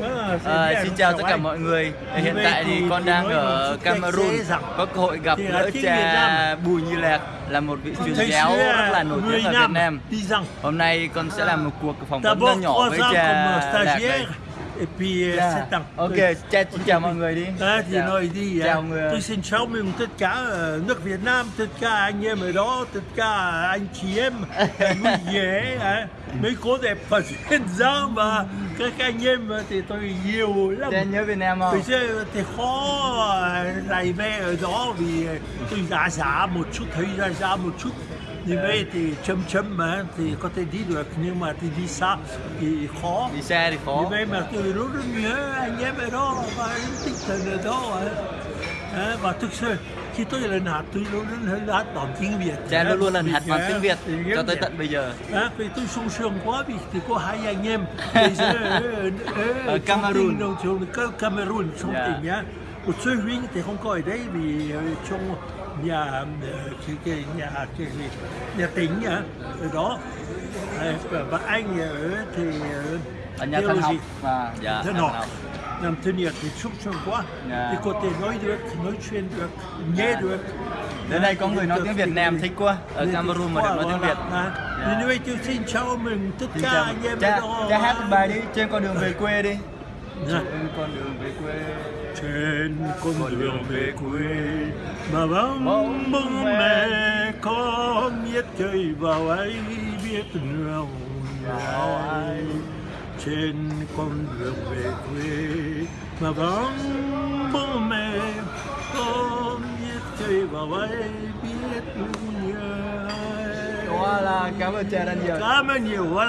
Ờ, À, xin biết chào tất cả mọi người. Hiện tại thì con đang ở Cameroon có cơ hội gặp Việt cha. Bùi Như Lạc là một vị truyền giáo rất là nổi tiếng ở Việt Nam. Hôm nay con sẽ làm một cuộc phỏng vấn nhỏ với cha Lạc đây. Et puis euh, Dạ. sept ans. Ok, Tôi- xin chào mọi người đi. À, thì Chào. nói đi Chào à, người. tôi xin chào mừng tất cả ờ, nước Việt Nam, tất cả anh em ở đó, tất cả anh chị em vui vẻ, à, mấy cô đẹp và duyên dáng và các anh em thì tôi yêu lắm. Cha nhớ Việt Nam không? giờ thì khó ờ, lại về ở đó vì ờ, tôi giả giả một chút, thấy giả giả một chút. Như vậy thì chấm chấm mà thì có thể đi được nhưng mà thì đi xa thì khó. Đi xe thì khó. vậy mà tôi luôn nhớ anh em ở đó và tinh thần ở đó. à. À, và thực sự khi tôi lên hát tôi luôn luôn hát bằng tiếng Việt. Cha luôn luôn lần Vì hạt bằng tiếng Việt cho tới tận bây giờ. À, vì tôi sung sướng quá vì thì có hai anh em ở, Ở Cameroon. trong tỉnh, Cameroon trong Dạ. tỉnh nhá một số huynh thì không có ở đây vì ở trong nhà ờ, cái, cái nhà cái nhà tỉnh ở đó và- anh ở thì ở Ở nhà thân học và dạ, thân học làm thân nhiệt thì sung sướng quá Dạ. thì có thể nói được nói chuyện được nghe Dạ. được Đến đây có người nói tiếng Việt Nam thích quá. Ở Cameroon mà được nói tiếng Việt. Dạ. Như vậy tôi xin chào mừng tất cả anh em Cha, cha hát bài đi trên con đường về quê đi. Trên con đường về quê. Trên con đường về quê mà vắng Bóng mẹ. có biết chơi vào ấy biết nào ai. trên con đường về quê mà vắng bóng mẹ có biết chơi vào ấy biết nhớ là cảm ơn cha rất nhiều. cảm ơn nhiều quá